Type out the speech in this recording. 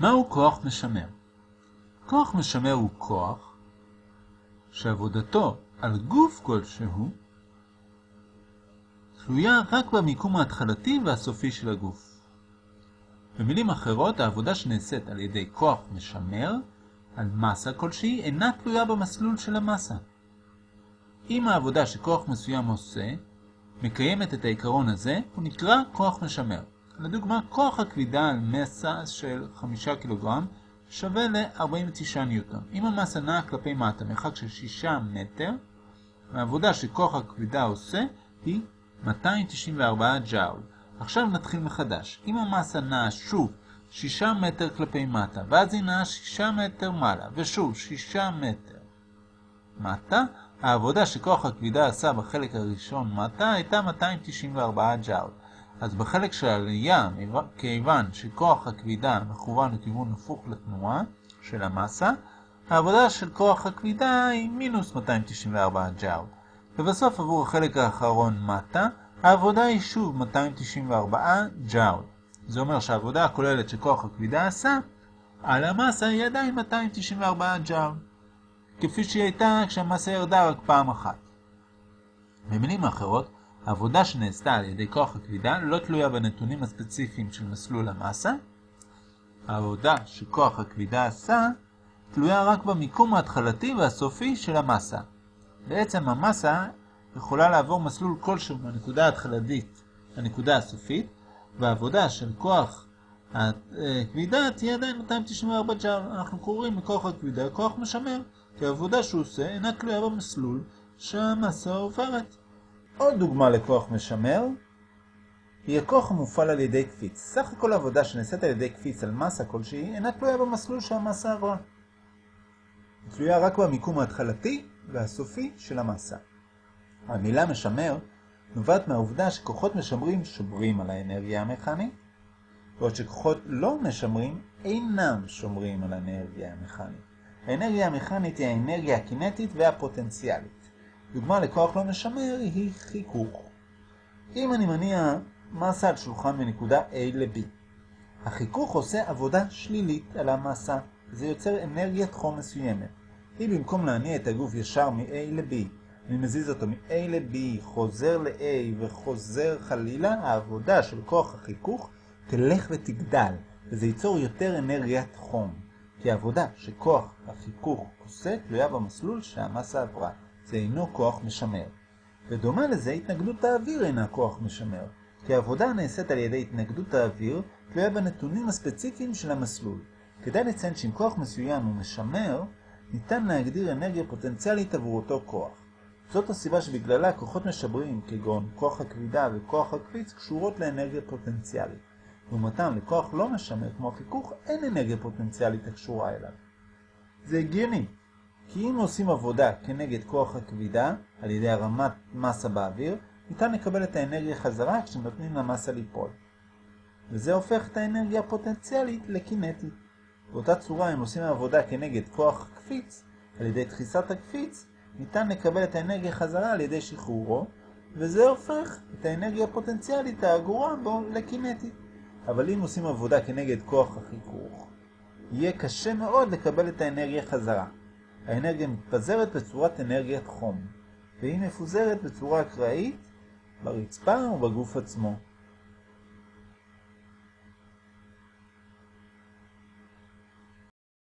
מהו כוח משמר? כוח משמר הוא כוח שעבודתו על גוף כלשהו תלויה רק במיקום ההתחלתי והסופי של הגוף. במילים אחרות, העבודה שנעשית על ידי כוח משמר על מסה כלשהי אינה תלויה במסלול של המסה. אם העבודה שכוח מסוים עושה מקיימת את העיקרון הזה, הוא נקרא כוח משמר. לדוגמה, כוח הכבידה על מסה של 5 קילוגרם שווה ל-49 ניוטון. אם המסה נעה כלפי מטה מרחק של 6 מטר, העבודה שכוח הכבידה עושה היא 294 ג'אול. עכשיו נתחיל מחדש. אם המסה נעה שוב 6 מטר כלפי מטה, ואז היא נעה 6 מטר מעלה, ושוב 6 מטר מטה, העבודה שכוח הכבידה עשה בחלק הראשון מטה הייתה 294 ג'אול. אז בחלק של העלייה, כיוון שכוח הכבידה מכוון לכיוון הפוך לתנועה של המסה, העבודה של כוח הכבידה היא מינוס 294 ג'אול. ובסוף עבור החלק האחרון מטה, העבודה היא שוב 294 ג'אול. זה אומר שהעבודה הכוללת שכוח הכבידה עשה על המסה היא עדיין 294 ג'אול, כפי שהיא הייתה כשהמסה ירדה רק פעם אחת. במילים אחרות, העבודה שנעשתה על ידי כוח הכבידה לא תלויה בנתונים הספציפיים של מסלול המסה. העבודה שכוח הכבידה עשה תלויה רק במיקום ההתחלתי והסופי של המסה. בעצם המסה יכולה לעבור מסלול כלשהו מהנקודה ההתחלתית לנקודה הסופית, והעבודה של כוח הכבידה תהיה עדיין 294 ג'אול. אנחנו קוראים לכוח הכבידה כוח משמר, כי העבודה שהוא עושה אינה תלויה במסלול שהמסה עוברת. עוד דוגמה לכוח משמר היא הכוח המופעל על ידי קפיץ. סך הכל העבודה שנעשית על ידי קפיץ על מסה כלשהי אינה תלויה במסלול שהמסה עברה. היא תלויה רק במיקום ההתחלתי והסופי של המסה. המילה משמר נובעת מהעובדה שכוחות משמרים שומרים על האנרגיה המכנית, בעוד שכוחות לא משמרים אינם שומרים על האנרגיה המכנית. האנרגיה המכנית היא האנרגיה הקינטית והפוטנציאלית. דוגמה לכוח לא משמר היא חיכוך. אם אני מניע מסה על שולחן מנקודה A ל-B, החיכוך עושה עבודה שלילית על המסה, זה יוצר אנרגיית חום מסוימת. אם במקום להניע את הגוף ישר מ-A ל-B, אני מזיז אותו מ-A ל-B, חוזר ל-A וחוזר חלילה, העבודה של כוח החיכוך תלך ותגדל, וזה ייצור יותר אנרגיית חום. כי העבודה שכוח החיכוך עושה תלויה במסלול שהמסה עברה. זה אינו כוח משמר. ודומה לזה, התנגדות האוויר אינה כוח משמר, כי העבודה הנעשית על ידי התנגדות האוויר תלויה בנתונים הספציפיים של המסלול. כדאי לציין שאם כוח מסוים הוא משמר, ניתן להגדיר אנרגיה פוטנציאלית עבור אותו כוח. זאת הסיבה שבגללה כוחות משברים, כגון כוח הכבידה וכוח הקפיץ, קשורות לאנרגיה פוטנציאלית. לעומתם, לכוח לא משמר כמו החיכוך, אין אנרגיה פוטנציאלית הקשורה אליו. זה הגיוני, כי אם עושים עבודה כנגד כוח הכבידה, על ידי הרמת מסה באוויר, ניתן לקבל את האנרגיה חזרה כשנותנים למסה ליפול. וזה הופך את האנרגיה הפוטנציאלית לקינטית. באותה צורה, אם עושים עבודה כנגד כוח הקפיץ, על ידי דחיסת הקפיץ, ניתן לקבל את האנרגיה חזרה על ידי שחרורו, וזה הופך את האנרגיה הפוטנציאלית האגורה בו לקינטית. אבל אם עושים עבודה כנגד כוח החיכוך, יהיה קשה מאוד לקבל את האנרגיה חזרה. האנרגיה מתפזרת בצורת אנרגיית חום, והיא מפוזרת בצורה אקראית ברצפה ובגוף עצמו.